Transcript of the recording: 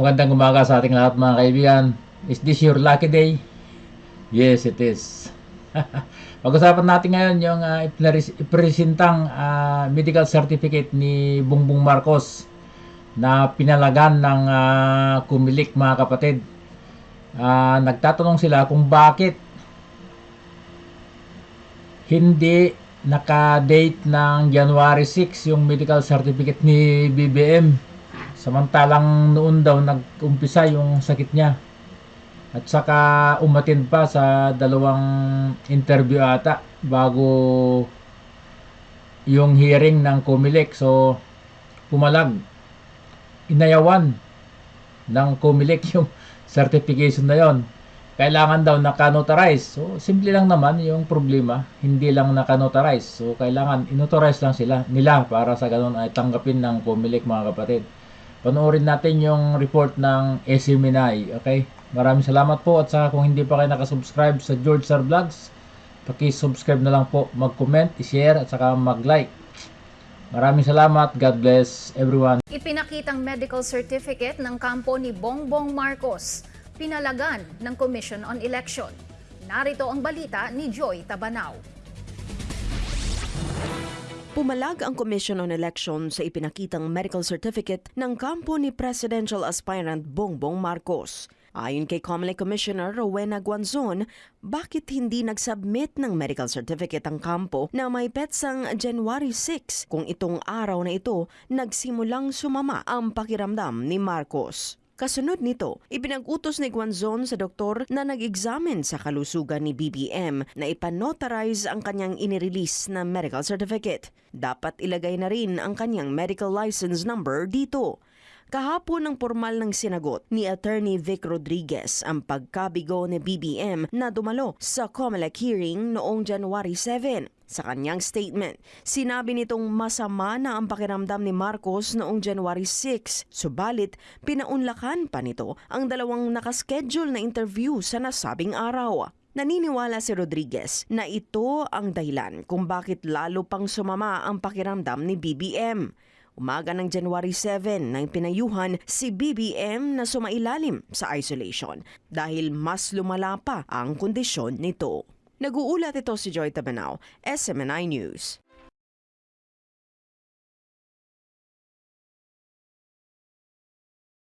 Magandang umaga sa ating lahat mga kaibigan. Is this your lucky day? Yes, it is. Pag-usapan natin ngayon yung uh, ipresentang ah, medical certificate ni Bongbong Marcos na pinalagan ng ah, kumilik mga kapatid. Ah, nagtatanong sila kung bakit hindi naka-date ng January 6 yung medical certificate ni BBM. Samantalang noon daw nag-umpisa yung sakit niya. At saka umatin pa sa dalawang interview ata bago yung hearing ng Comelec. So, pumalag. Inayawan ng Comelec yung certification na yon. Kailangan daw naka-notarize. So, simple lang naman yung problema. Hindi lang naka-notarize. So, kailangan inauthorize lang sila nila para sa ganun ay tanggapin ng Comelec mga kapatid. Panoorin natin yung report ng SMNI. Okay? Maraming salamat po at saka kung hindi pa kayo nakasubscribe sa George Sir Vlogs, paki-subscribe na lang po, mag-comment, i-share at saka mag-like. Maraming salamat. God bless everyone. Ipinakitang medical certificate ng kampo ni Bongbong Marcos, pinalagan ng Commission on Election. Narito ang balita ni Joy Tabanao. Pumalag ang Commission on Election sa ipinakitang medical certificate ng kampo ni Presidential Aspirant Bongbong Marcos. Ayon kay Comelec Commissioner Rowena Guanzon, bakit hindi nag-submit ng medical certificate ang kampo na may petsang January 6 kung itong araw na ito nagsimulang sumama ang pakiramdam ni Marcos? Kasunod nito, ipinag-utos ni Guanzon sa doktor na nag-examine sa kalusugan ni BBM na ipanotarize ang kanyang inirelease na medical certificate. Dapat ilagay na rin ang kanyang medical license number dito. Kahapon ang formal ng sinagot ni Attorney Vic Rodriguez ang pagkabigo ni BBM na dumalo sa COMELEC hearing noong January 7. Sa kanyang statement, sinabi nitong masama na ang pakiramdam ni Marcos noong January 6, subalit pinaunlakan pa nito ang dalawang nakaschedule na interview sa nasabing araw. Naniniwala si Rodriguez na ito ang dahilan kung bakit lalo pang sumama ang pakiramdam ni BBM. Umaga ng January 7 nang pinayuhan si BBM na sumailalim sa isolation dahil mas lumala pa ang kondisyon nito. Nag-uulat ito si Joy Tabanao, SMNI News.